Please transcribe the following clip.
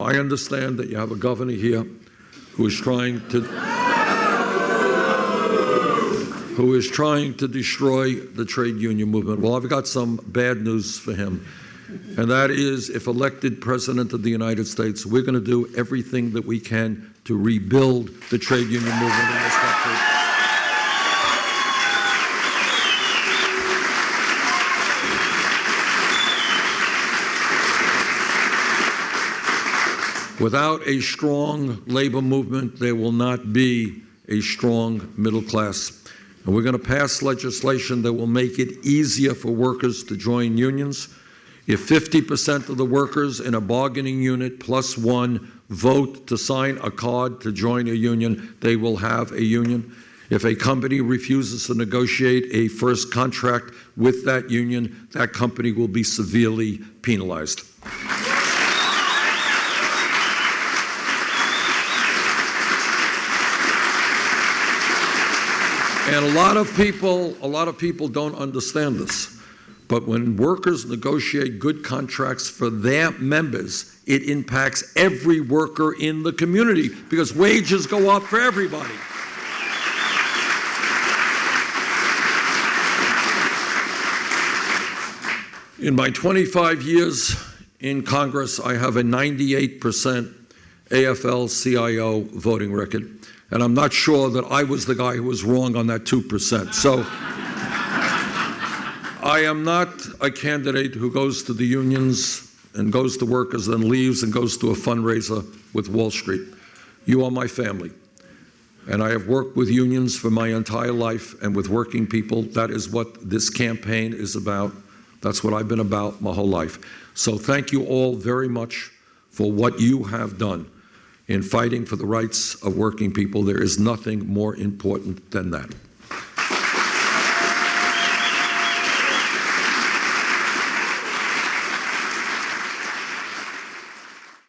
I understand that you have a governor here who is trying to who is trying to destroy the trade union movement. Well, I've got some bad news for him. And that is, if elected President of the United States, we're going to do everything that we can to rebuild the trade union movement in this country. Without a strong labor movement, there will not be a strong middle class. And we're going to pass legislation that will make it easier for workers to join unions. If 50% of the workers in a bargaining unit plus one vote to sign a card to join a union, they will have a union. If a company refuses to negotiate a first contract with that union, that company will be severely penalized. And a lot of people, a lot of people don't understand this. But when workers negotiate good contracts for their members, it impacts every worker in the community because wages go up for everybody. In my 25 years in Congress, I have a 98% AFL-CIO voting record. And I'm not sure that I was the guy who was wrong on that 2%. So I am not a candidate who goes to the unions and goes to workers, then leaves and goes to a fundraiser with Wall Street. You are my family. And I have worked with unions for my entire life and with working people. That is what this campaign is about. That's what I've been about my whole life. So thank you all very much for what you have done in fighting for the rights of working people. There is nothing more important than that.